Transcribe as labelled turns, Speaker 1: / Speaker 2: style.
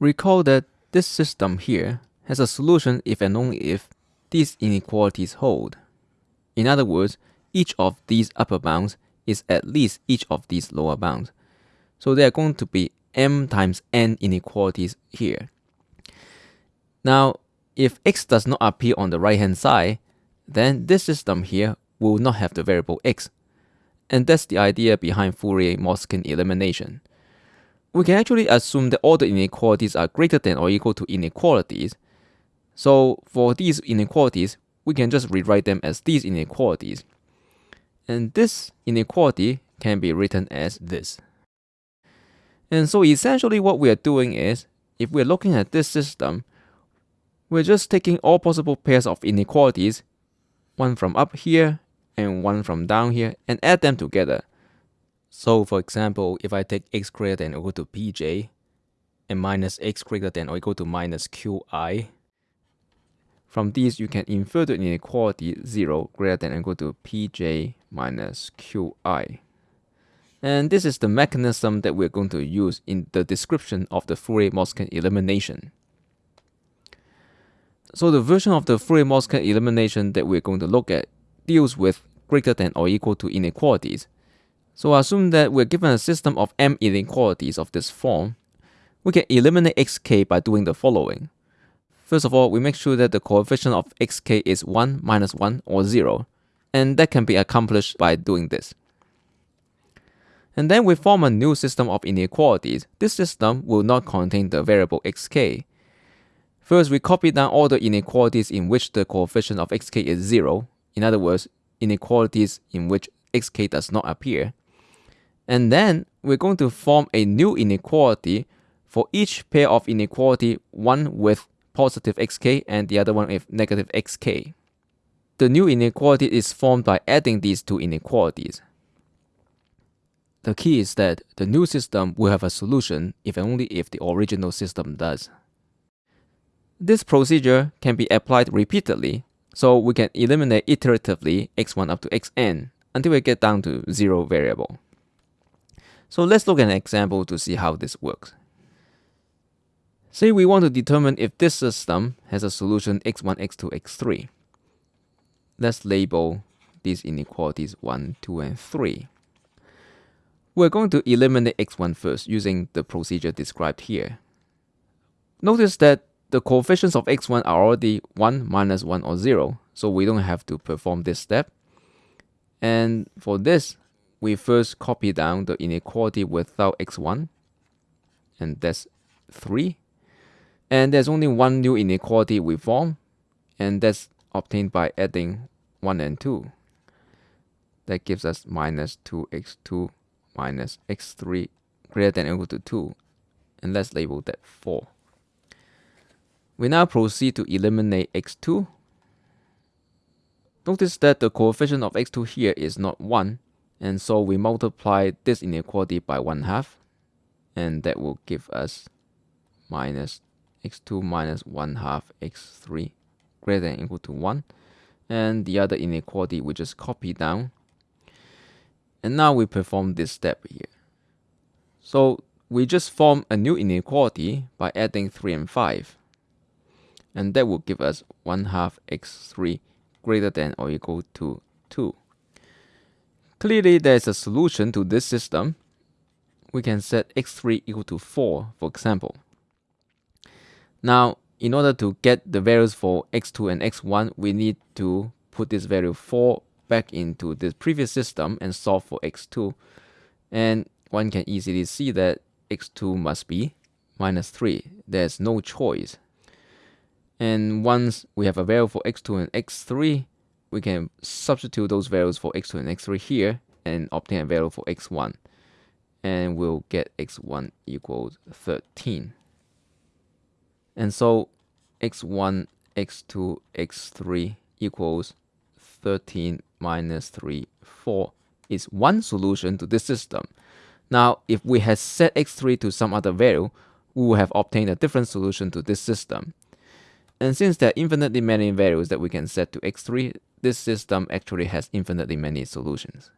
Speaker 1: Recall that this system here has a solution if and only if these inequalities hold. In other words, each of these upper bounds is at least each of these lower bounds. So there are going to be m times n inequalities here. Now, if x does not appear on the right hand side, then this system here will not have the variable x. And that's the idea behind Fourier-Motzkin elimination. We can actually assume that all the inequalities are greater than or equal to inequalities. So for these inequalities, we can just rewrite them as these inequalities. And this inequality can be written as this. And so essentially what we are doing is, if we're looking at this system, we're just taking all possible pairs of inequalities, one from up here and one from down here, and add them together. So for example, if I take x greater than or equal to pj, and minus x greater than or equal to minus qi, from these you can infer the inequality 0 greater than or equal to pj minus qi. And this is the mechanism that we're going to use in the description of the Fourier-Motzkin elimination. So the version of the Fourier-Motzkin elimination that we're going to look at deals with greater than or equal to inequalities. So assume that we're given a system of m inequalities of this form. We can eliminate xk by doing the following. First of all, we make sure that the coefficient of xk is 1, minus 1, or 0, and that can be accomplished by doing this. And then we form a new system of inequalities. This system will not contain the variable xk. First, we copy down all the inequalities in which the coefficient of xk is 0, in other words, inequalities in which xk does not appear. And then we're going to form a new inequality for each pair of inequality, one with positive xk and the other one with negative xk. The new inequality is formed by adding these two inequalities. The key is that the new system will have a solution if and only if the original system does. This procedure can be applied repeatedly, so we can eliminate iteratively x1 up to xn until we get down to zero variable. So let's look at an example to see how this works. Say we want to determine if this system has a solution x1, x2, x3. Let's label these inequalities 1, 2, and 3. We're going to eliminate x1 first using the procedure described here. Notice that the coefficients of x1 are already 1, minus 1, or 0, so we don't have to perform this step. And for this, we first copy down the inequality without x1, and that's 3. And there's only one new inequality we form, and that's obtained by adding 1 and 2. That gives us minus 2x2 minus x3 greater than or equal to 2 and let's label that 4. We now proceed to eliminate x2. Notice that the coefficient of x2 here is not 1 and so we multiply this inequality by 1 half and that will give us minus x2 minus 1 half x3 greater than equal to 1 and the other inequality we just copy down and now we perform this step here. So we just form a new inequality by adding 3 and 5. And that will give us 1 half x3 greater than or equal to 2. Clearly there is a solution to this system. We can set x3 equal to 4, for example. Now, in order to get the values for x2 and x1, we need to put this value 4 back into the previous system and solve for x2. And one can easily see that x2 must be minus 3. There's no choice. And once we have a value for x2 and x3, we can substitute those values for x2 and x3 here and obtain a value for x1. And we'll get x1 equals 13. And so x1, x2, x3 equals 13 minus 3, 4 is one solution to this system. Now, if we had set x3 to some other value, we would have obtained a different solution to this system. And since there are infinitely many values that we can set to x3, this system actually has infinitely many solutions.